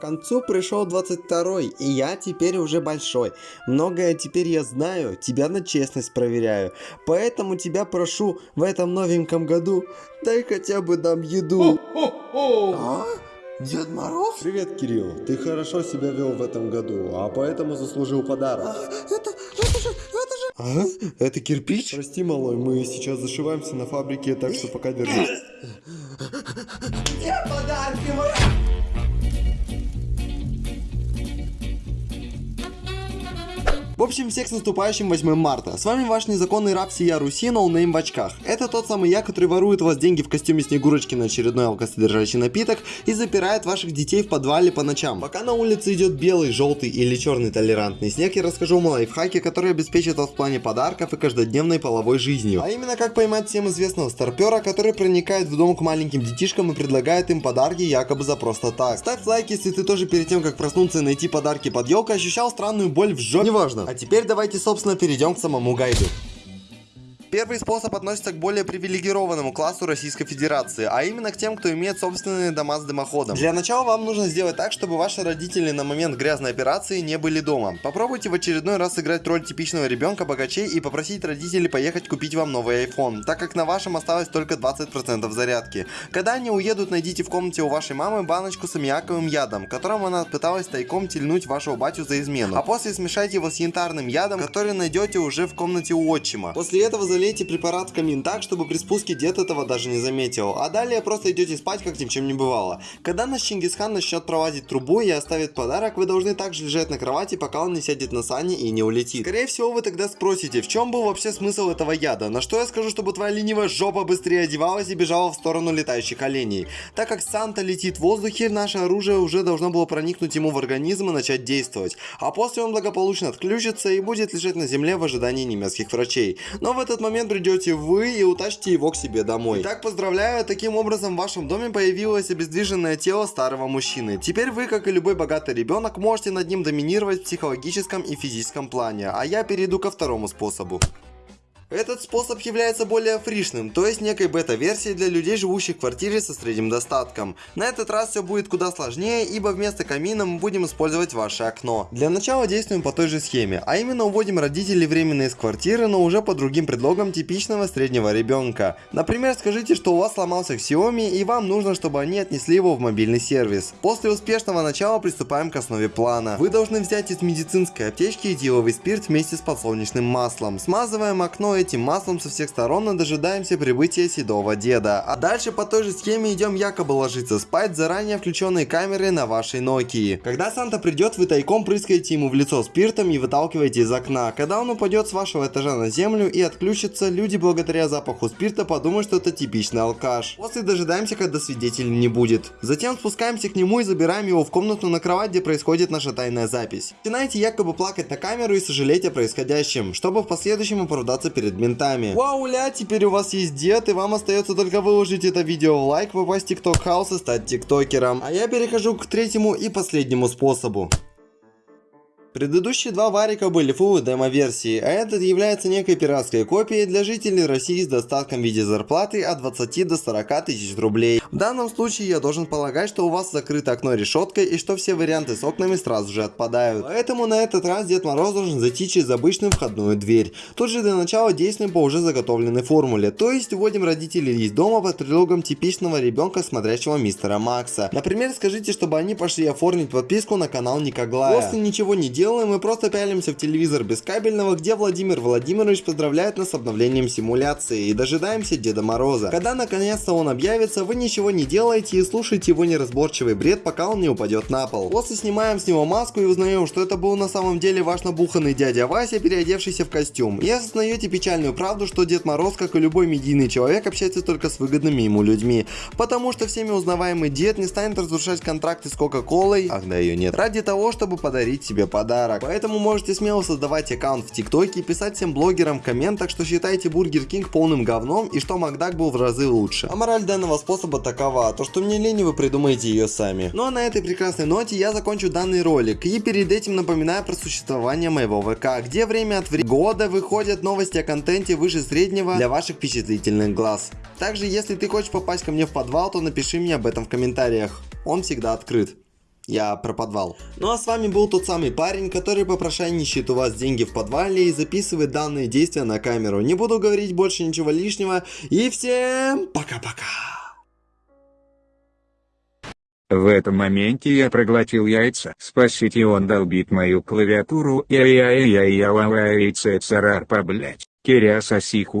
К концу пришел 22 и я теперь уже большой. Многое теперь я знаю, тебя на честность проверяю. Поэтому тебя прошу в этом новеньком году, дай хотя бы нам еду. А? Дед Мороз? Привет, Кирилл. Ты хорошо себя вел в этом году, а поэтому заслужил подарок. А, это, это же, это же... А? Это кирпич? Прости, малой, мы сейчас зашиваемся на фабрике, так что пока держи. Где подарки мои? В общем, всех с наступающим 8 марта. С вами ваш незаконный раб всея Руси, ноунейм в очках. Это тот самый я, который ворует у вас деньги в костюме Снегурочки на очередной алкосодержащий напиток и запирает ваших детей в подвале по ночам. Пока на улице идет белый, желтый или черный толерантный снег, я расскажу вам о лайфхаке, который обеспечит вас в плане подарков и каждодневной половой жизнью. А именно, как поймать всем известного старпера, который проникает в дом к маленьким детишкам и предлагает им подарки якобы за просто так. Ставь лайк, если ты тоже перед тем, как проснуться и найти подарки под елкой, ощущал странную боль в жопе. Неважно. А теперь давайте, собственно, перейдем к самому гайду. Первый способ относится к более привилегированному классу Российской Федерации, а именно к тем, кто имеет собственные дома с дымоходом. Для начала вам нужно сделать так, чтобы ваши родители на момент грязной операции не были дома. Попробуйте в очередной раз сыграть роль типичного ребенка богачей и попросить родителей поехать купить вам новый iPhone, так как на вашем осталось только 20% зарядки. Когда они уедут, найдите в комнате у вашей мамы баночку с аммиаковым ядом, которым она пыталась тайком тельнуть вашего батю за измену. А после смешайте его с янтарным ядом, который найдете уже в комнате у отчима. После этого залейте препарат в камин так, чтобы при спуске дед этого даже не заметил. А далее просто идете спать, как ни в чем не бывало. Когда наш Чингисхан начнет проводить трубу и оставит подарок, вы должны также лежать на кровати, пока он не сядет на сани и не улетит. Скорее всего, вы тогда спросите, в чем был вообще смысл этого яда? На что я скажу, чтобы твоя ленивая жопа быстрее одевалась и бежала в сторону летающих оленей. Так как Санта летит в воздухе, наше оружие уже должно было проникнуть ему в организм и начать действовать. А после он благополучно отключится и будет лежать на земле в ожидании немецких врачей. Но в этот момент придет придете вы и утащите его к себе домой. Итак, поздравляю, таким образом в вашем доме появилось обездвиженное тело старого мужчины. Теперь вы, как и любой богатый ребенок, можете над ним доминировать в психологическом и физическом плане. А я перейду ко второму способу. Этот способ является более фришным, то есть некой бета-версией для людей, живущих в квартире со средним достатком. На этот раз все будет куда сложнее, ибо вместо камина мы будем использовать ваше окно. Для начала действуем по той же схеме, а именно уводим родителей временно из квартиры, но уже по другим предлогам типичного среднего ребенка. Например, скажите, что у вас сломался Xiaomi и вам нужно, чтобы они отнесли его в мобильный сервис. После успешного начала приступаем к основе плана. Вы должны взять из медицинской аптечки этиловый спирт вместе с подсолнечным маслом. Смазываем окно этим маслом со всех сторон и дожидаемся прибытия седого деда. А дальше по той же схеме идем якобы ложиться спать заранее включенной камерой на вашей Nokia. Когда Санта придет, вы тайком прыскаете ему в лицо спиртом и выталкиваете из окна. Когда он упадет с вашего этажа на землю и отключится, люди благодаря запаху спирта подумают, что это типичный алкаш. После дожидаемся, когда свидетелей не будет. Затем спускаемся к нему и забираем его в комнату на кровать, где происходит наша тайная запись. Начинаете якобы плакать на камеру и сожалеть о происходящем, чтобы в последующем оправдаться перед перед ментами. Вау, ля, теперь у вас есть дед, и вам остается только выложить это видео в лайк, попасть в тикток хаус и стать тиктокером. А я перехожу к третьему и последнему способу. Предыдущие два варика были full демо-версии, а этот является некой пиратской копией для жителей России с достатком в виде зарплаты от 20 до 40 тысяч рублей. В данном случае я должен полагать, что у вас закрыто окно решеткой и что все варианты с окнами сразу же отпадают. Поэтому на этот раз Дед Мороз должен зайти через обычную входную дверь. Тут же для начала действуем по уже заготовленной формуле, то есть уводим родителей из дома под предлогом типичного ребенка, смотрящего мистера Макса. Например, скажите, чтобы они пошли оформить подписку на канал Никоглая. После ничего не делаем, мы просто пялимся в телевизор без кабельного, где Владимир Владимирович поздравляет нас с обновлением симуляции и дожидаемся Деда Мороза. Когда наконец-то он объявится, вы ничего не делаете и слушаете его неразборчивый бред, пока он не упадет на пол. После снимаем с него маску и узнаем, что это был на самом деле ваш набуханный дядя Вася, переодевшийся в костюм. И осознаете печальную правду, что Дед Мороз, как и любой медийный человек, общается только с выгодными ему людьми. Потому что всеми узнаваемый дед не станет разрушать контракты с Кока-Колой, ах да ее нет, ради того, чтобы подарить себе подарок подарок. Поэтому можете смело создавать аккаунт в ТикТоке и писать всем блогерам в комментах, что считаете Бургер Кинг полным говном и что Макдак был в разы лучше. А мораль данного способа такова, то что мне лень вы придумаете ее сами. Ну а на этой прекрасной ноте я закончу данный ролик и перед этим напоминаю про существование моего ВК, где время от времени года выходят новости о контенте выше среднего для ваших впечатлительных глаз. Также если ты хочешь попасть ко мне в подвал, то напиши мне об этом в комментариях. Он всегда открыт. Я про подвал. Ну а с вами был тот самый парень, который попрошайничает у вас деньги в подвале и записывает данные действия на камеру. Не буду говорить больше ничего лишнего. И всем пока-пока. В этом моменте я проглотил яйца. Спасите, он долбит мою клавиатуру. Я я я я я яйца царапа, блять. Киря сосиху.